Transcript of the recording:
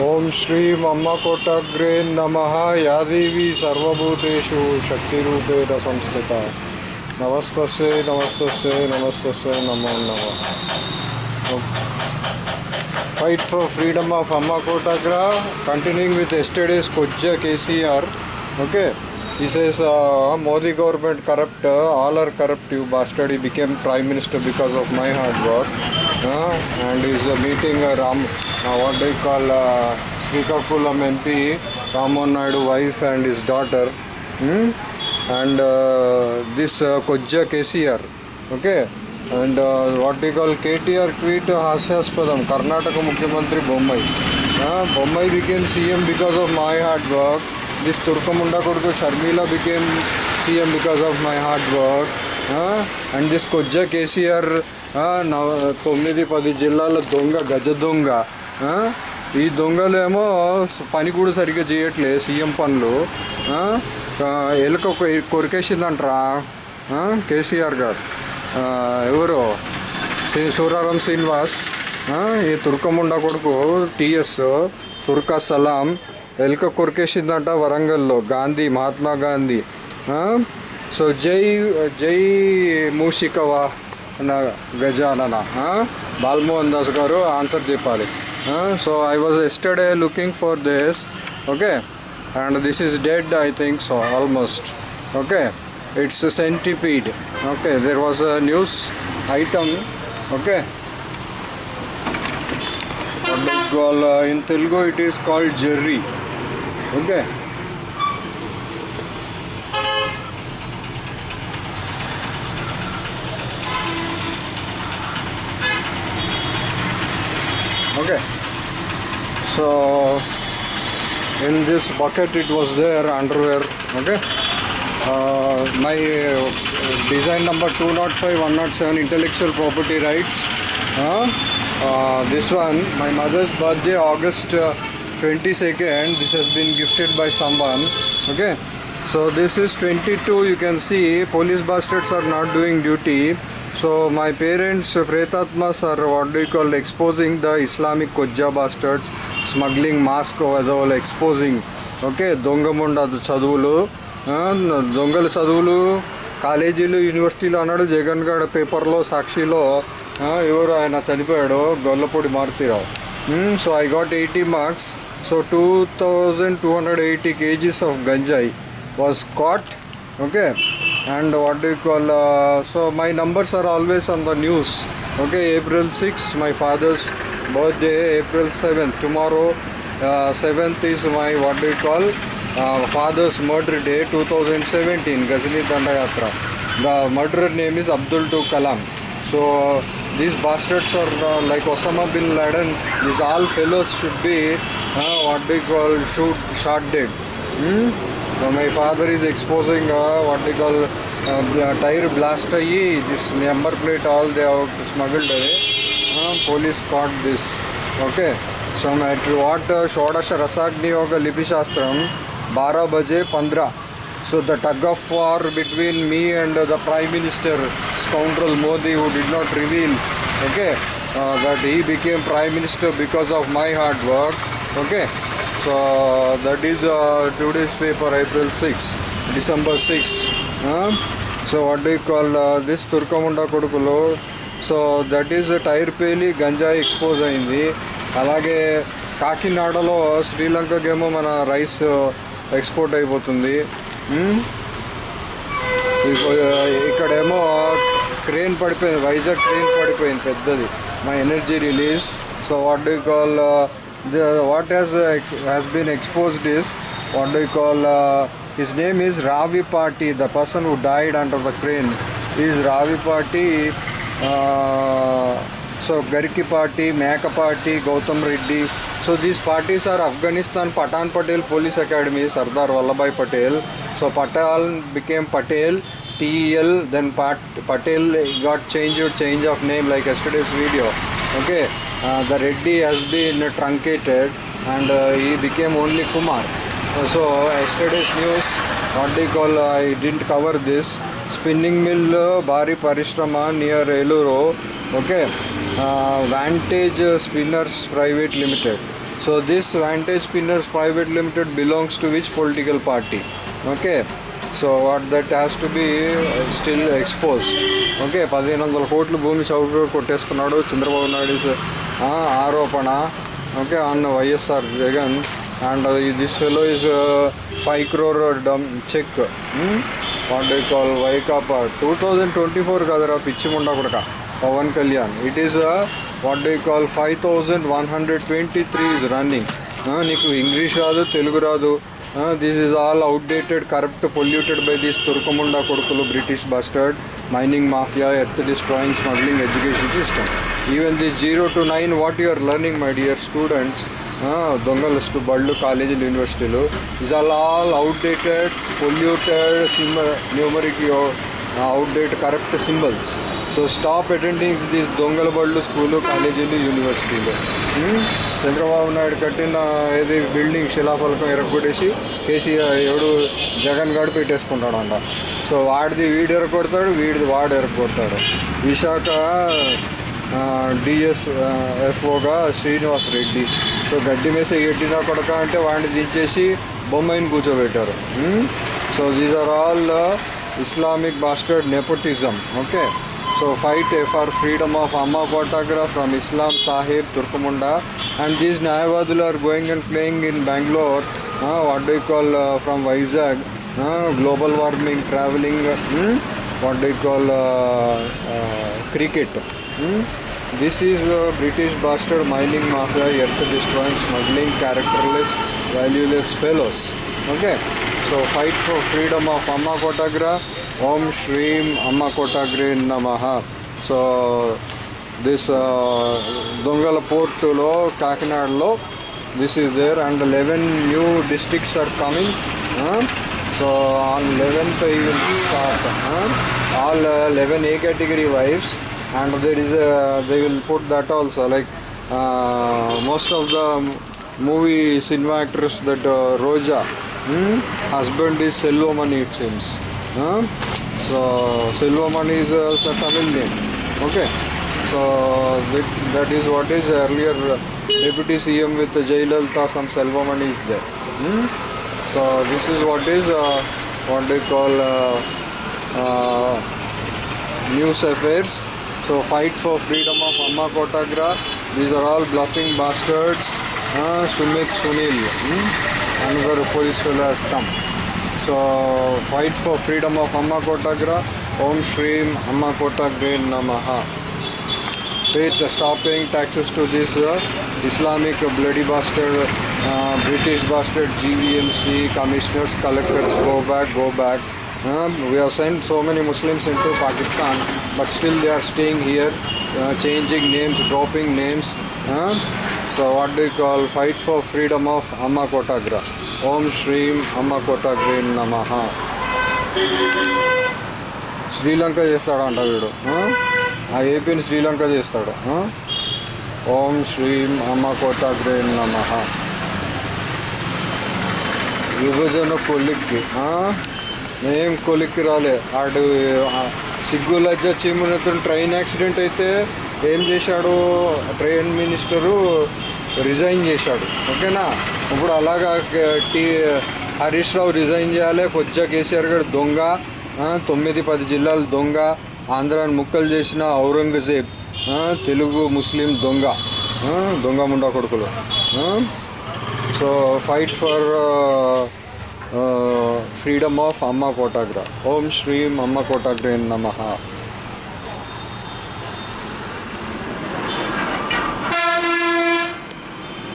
ओम श्री मम्मकोटग्रे नम। या देवी सर्वूतेषु शक्ति संस्थिता नमस्त नमस्त नमस्त नमो नम। Fight for freedom of Amma Kotagra continuing with एस्टेडेज C KCR okay this is Modi government corrupt all are corrupt you bastard became prime minister because of my hard work uh, and is uh, meeting uh, Ram, uh, what do you call uh, Srikakulam MP, Ramon Naidu wife and his daughter, hmm? and uh, this uh, Kojja KCR, okay. And uh, what we call KTR tweet Hasyaspadam, Karnataka Mukhyamantri Bombay. Uh, Bombay became CM because of my hard work. This Turkamunda Kurdu Sharmila became CM because of my hard work. Uh, and this Kojja KCR నవ- తొమ్మిది పది జిల్లాల దొంగ గజ దొంగ ఈ దొంగలు ఏమో పని కూడా సరిగ్గా చేయట్లే సీఎం పనులు ఎలుక కొరికేసిందంటరా కేసీఆర్ గారు. ఎవరు? శ్రీ సూరారం శ్రీనివాస్ ఈ తుర్కముండ కొడుకు టీఎస్ తుర్కా సలాం ఎలుక కొరికేసిందంట వరంగల్లో గాంధీ మహాత్మా గాంధీ సో జై జై మూషికవా? Gajanana. Huh? Balmohan Das Garu answer Jipali. Huh? So I was yesterday looking for this. Okay. And this is dead I think so almost. Okay. It's a centipede. Okay. There was a news item. Okay. Uh, in Telugu it is called jerry. Okay. Okay. So in this bucket it was there underwear okay? Uh, my uh, design number 205 107 intellectual property rights uh, uh, this one my mother's birthday august uh, 22nd this has been gifted by someone okay? So this is 22 you can see police bastards are not doing duty so my parents uh, pretatmas are what do you call exposing the islamic kojja bastards smuggling mask as exposing. Okay దొంగముండ చదువులు దొంగల చదువులు కాలేజీలు యూనివర్సిటీలు అన్నాడు జగన్ గడ్ పేపర్లో సాక్షిలో ఎవరు ఆయన చనిపోయాడు Gollapudi Maruti Rao. So I got eighty marks so two thousand two hundred eighty kgs of ganja was caught okay and what do you call uh, so my numbers are always on the news. Okay april 6 my father's birthday april 7th tomorrow uh, 7th is my what do you call uh, father's murder day 2017 ghazni dandayatra the murderer name is abdul to kalam. So these bastards are uh, like osama bin laden these all fellows should be uh, what do you call shoot shot dead. Hmm? So my father is exposing uh, what they call uh, tire blast. This number plate all they have smuggled away. Uh, police caught this. Okay. So my what Shodash Rasagni Yoga Lipi Shastram 12 baje 15. So the tug of war between me and the Prime Minister scoundrel Modi who did not reveal. Okay. Uh, that he became prime minister because of my hard work okay so that is uh, today's paper april 6 december 6 huh? so what do you call uh, this turkamunda కొడుకులో? So that is tyre పేలి గంజాయి expose అయింది. అలాగే కాకినాడలో శ్రీలంకకేమో మన rice export uh, అయిపోతుంది. Hmm? Uh, ఇక్కడేమో క్రేన్ పడిపోయింది వైజాగ్ క్రేన్ పడిపోయింది పెద్దది మా energy release so what do call the, what has uh, has been exposed is what do you call uh, his name is Ravi Party. the person who died under the crane is Ravi Party. uh, so Gariki Party, Maka Party, Gautam Reddy so these parties are Afghanistan Patan Patel Police Academy Sardar Vallabhai Patel so Patel became Patel TEL then Pat, Patel got changed change of name like yesterday's video okay the Reddy has been truncated and he became only Kumar so yesterday's news what the call I didn't cover this spinning mill భారీ పరిశ్రమ near Eluru okay vantage spinners private limited so this vantage spinners private limited belongs to which political party okay so what that has to be still exposed okay పదిహేను వందల కోట్ల భూమి చౌక కొట్టేసుకున్నాడు Chandrababu Naidu is, ఆ, ఆరోపణ. Okay on YSR Jagan and this fellow is five crore dumb check what do call Vaikapa two thousand twenty four కదరా పిచ్చి ముండా కొడక. Pawan Kalyan. It is what do call five thousand one hundred twenty three is running నీకు English రాదు తెలుగు రాదు. This is all outdated corrupt polluted by this తుర్కముండా కొడుకులు British bastard mining mafia earth destroying smuggling education system even this zero to nine what you are learning my dear students దొంగలు బళ్ళు కాలేజీలు యూనివర్సిటీలు is all all outdated polluted sim numeric outdate correct symbols so stop attending these దొంగల బళ్ళు school కాలేజీలు యూనివర్సిటీలు చంద్రబాబు నాయుడు కట్టిన ఏది బిల్డింగ్ శిలాఫలకం ఎరగొట్టేసి కేసీఆర్ ఎవడు జగన్ గాడు పెట్టేసుకుంటాడు అంట సో వాడిది వీడు ఎరగొడతాడు వీడిది వాడు ఎరగొడతాడు. విశాఖ డిఎస్ ఎఫ్ఓగా శ్రీనివాస్ రెడ్డి. సో గడ్డి మేస ఎట్టినా కొడక అంటే వాడిని దించేసి బొమ్మాయిని కూర్చోబెట్టారు. So these are all Islamic bastard nepotism okay so fight for freedom of Amma Kotagra from Islam sahib తుర్కముండా and these న్యాయవాదులు are going and playing in Bengaluru what do call from Vizag global warming travelling what do call cricket. This is British bastard mining mafia earth destroying smuggling characterless valueless fellows okay so fight for freedom of Amma Kotagra Om శ్రీం అమ్మ కోటాగ్రే నమహ so this దొంగల పోర్టులో కాకినాడలో this is there and eleven new districts are coming so on eleventh start all uh, 11 A category wives and there is a they will put that also like uh, most of the movie cinema actress that uh, Roja hmm? husband is Selvamani it seems huh? so Selvamani is a uh, Tamil name okay so that, is what is earlier uh, deputy CM with Jayalalitha some Selvamani is there hmm? So this is what is uh, what they call uh, uh, news affairs. So fight for freedom of Amma Kotagra. These are all bluffing bastards. Uh, Sumit Sunil, hmm? another police fellow has come. So fight for freedom of Amma Kotagra. Om Shreem Amma Kotagre Namaha. Pay stop paying taxes to this uh, Islamic bloody bastard, uh, British bastard GVMC commissioners, collectors. Go back, go back. Uh, we have sent so many Muslims into Pakistan, but still they are staying here, uh, changing names, dropping names. Uh, so what do you call fight for freedom of Amma Kotagra? Om Shreem Amma Kotagre Namaha. Sri Lanka చేస్తాడంట వీడు ఆ? ఆ ఏపీని శ్రీలంక చేస్తాడు ఆ? ఓం శ్రీం అమ్మ కోటాగ్రే నమ విభజన కొలిక్కి మేం ఏం కొలిక్కి రాలే. ఆడు సిగ్గు లజ్జ చీమునతో ట్రైన్ యాక్సిడెంట్ అయితే ఏం చేశాడు? ట్రైన్ మినిస్టరు రిజైన్ చేశాడు. ఓకేనా? ఇప్పుడు అలాగా టీ హరీష్ రావు రిజైన్ చేయాలి. కొద్దిగా కేసీఆర్ గారు దొంగ తొమ్మిది పది జిల్లాలు దొంగ ఆంధ్రాని ముక్కలు చేసిన ఔరంగజేబ్ తెలుగు ముస్లిం దొంగ దొంగ ముండా కొడుకులు so fight for freedom of Amma Kotagra Om ಶ್ರೀಂ ಅಮ್ಮ ಕೋಟಾಗ್ರೇನ್ ನಮಃ